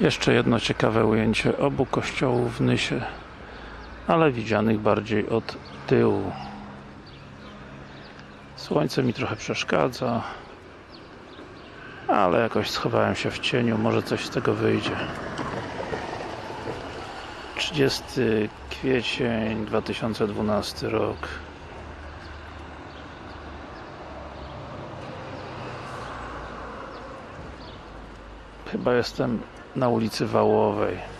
Jeszcze jedno ciekawe ujęcie obu kościołów w Nysie ale widzianych bardziej od tyłu. Słońce mi trochę przeszkadza ale jakoś schowałem się w cieniu, może coś z tego wyjdzie. 30 kwiecień 2012 rok. Chyba jestem na ulicy Wałowej